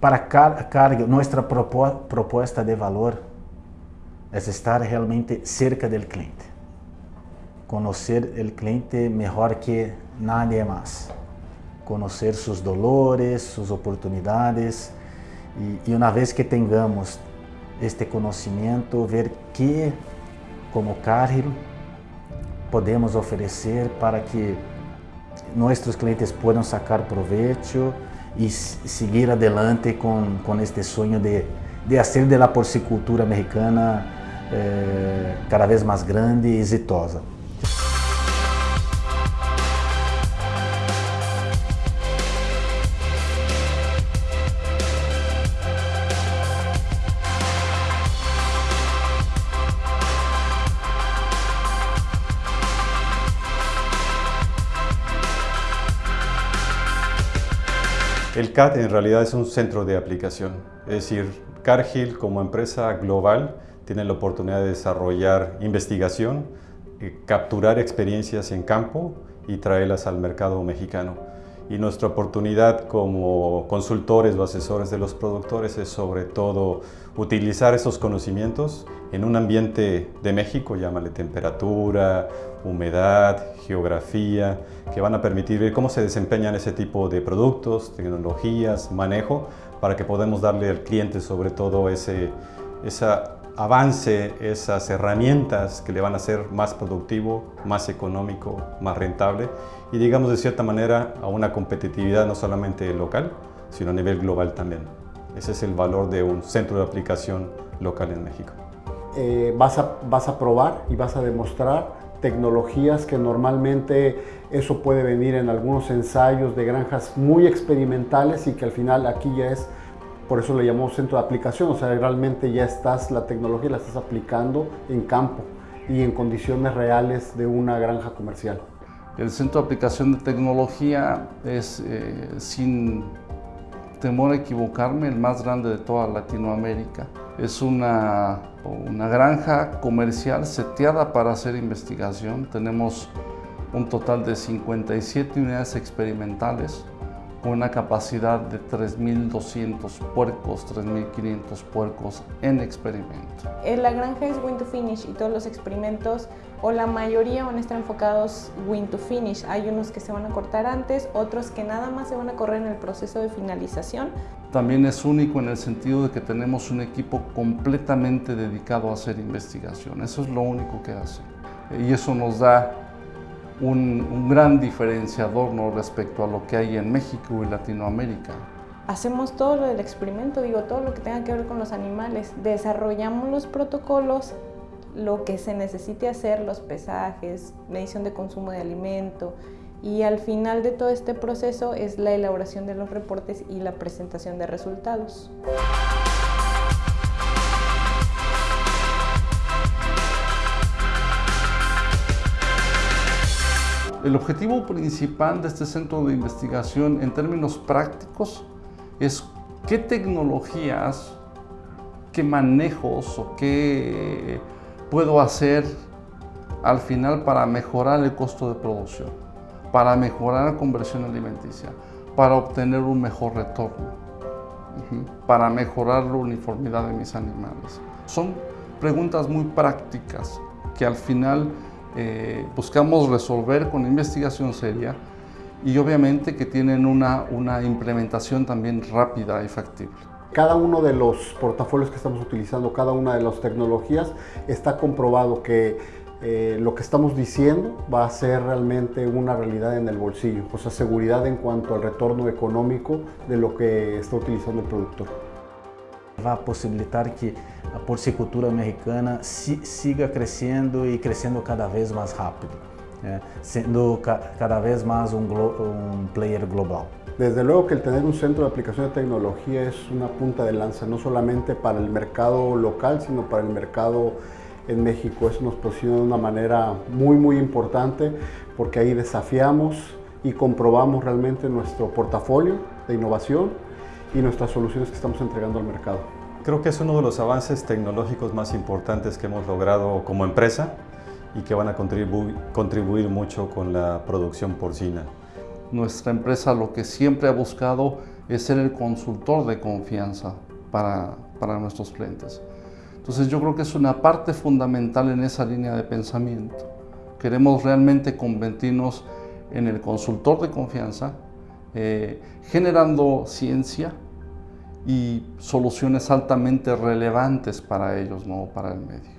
para Cargill, nuestra propuesta de valor es estar realmente cerca del cliente. Conocer el cliente mejor que nadie más. Conocer sus dolores, sus oportunidades y, y una vez que tengamos este conocimiento, ver qué como Cargill podemos oferecer para que nuestros clientes puedan sacar provecho y seguir adelante con, con este sueño de, de hacer de la porcicultura mexicana eh, cada vez más grande y exitosa. El CAT en realidad es un centro de aplicación, es decir, Cargill como empresa global tiene la oportunidad de desarrollar investigación, eh, capturar experiencias en campo y traerlas al mercado mexicano. Y nuestra oportunidad como consultores o asesores de los productores es sobre todo utilizar esos conocimientos en un ambiente de México, llámale temperatura, humedad, geografía, que van a permitir ver cómo se desempeñan ese tipo de productos, tecnologías, manejo, para que podamos darle al cliente sobre todo ese, avance, esas herramientas que le van a hacer más productivo, más económico, más rentable y digamos de cierta manera a una competitividad no solamente local, sino a nivel global también. Ese es el valor de un centro de aplicación local en México. Eh, vas, a, vas a probar y vas a demostrar tecnologías que normalmente eso puede venir en algunos ensayos de granjas muy experimentales y que al final aquí ya es, por eso le llamamos centro de aplicación, o sea, realmente ya estás, la tecnología la estás aplicando en campo y en condiciones reales de una granja comercial. El centro de aplicación de tecnología es, eh, sin temor a equivocarme, el más grande de toda Latinoamérica. Es una, una granja comercial seteada para hacer investigación. Tenemos un total de 57 unidades experimentales una capacidad de 3.200 puercos, 3.500 puercos en experimento. La granja es Win to Finish y todos los experimentos, o la mayoría van a estar enfocados Win to Finish. Hay unos que se van a cortar antes, otros que nada más se van a correr en el proceso de finalización. También es único en el sentido de que tenemos un equipo completamente dedicado a hacer investigación. Eso es lo único que hace. Y eso nos da un, gran diferenciador ¿no? respecto a lo que hay en México y Latinoamérica. Hacemos todo lo del experimento, digo, todo lo que tenga que ver con los animales. Desarrollamos los protocolos, lo que se necesite hacer, los pesajes, medición de consumo de alimento, y al final de todo este proceso es la elaboración de los reportes y la presentación de resultados. El objetivo principal de este centro de investigación en términos prácticos es qué tecnologías, qué manejos o qué puedo hacer al final para mejorar el costo de producción, para mejorar la conversión alimenticia, para obtener un mejor retorno, para mejorar la uniformidad de mis animales. Son preguntas muy prácticas que al final eh, buscamos resolver con investigación seria y obviamente que tienen una, una implementación también rápida y factible. Cada uno de los portafolios que estamos utilizando, cada una de las tecnologías, está comprobado que eh, lo que estamos diciendo va a ser realmente una realidad en el bolsillo, o sea, seguridad en cuanto al retorno económico de lo que está utilizando el productor. Va a posibilitar que la porcicultura mexicana siga creciendo y creciendo cada vez más rápido, siendo cada vez más un, un player global. Desde luego que el tener un centro de aplicación de tecnología es una punta de lanza, no solamente para el mercado local, sino para el mercado en México. Eso nos posiciona de una manera muy, muy importante porque ahí desafiamos y comprobamos realmente nuestro portafolio de innovación y nuestras soluciones que estamos entregando al mercado. Creo que es uno de los avances tecnológicos más importantes que hemos logrado como empresa y que van a contribuir mucho con la producción porcina. Nuestra empresa lo que siempre ha buscado es ser el consultor de confianza para, para nuestros clientes. Entonces yo creo que es una parte fundamental en esa línea de pensamiento. Queremos realmente convertirnos en el consultor de confianza, eh, generando ciencia y soluciones altamente relevantes para ellos, no para el medio.